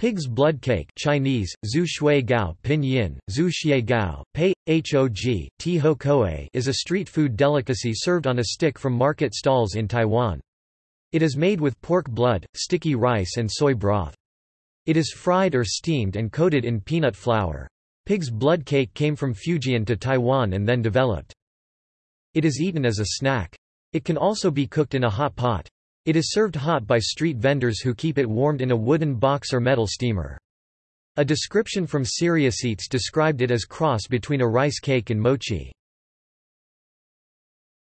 Pig's blood cake Chinese, Zhu Shui Gao Pinyin, Zhu Xie Gao, Pei, Hog, is a street food delicacy served on a stick from market stalls in Taiwan. It is made with pork blood, sticky rice and soy broth. It is fried or steamed and coated in peanut flour. Pig's blood cake came from Fujian to Taiwan and then developed. It is eaten as a snack. It can also be cooked in a hot pot. It is served hot by street vendors who keep it warmed in a wooden box or metal steamer. A description from Serious Eats described it as cross between a rice cake and mochi.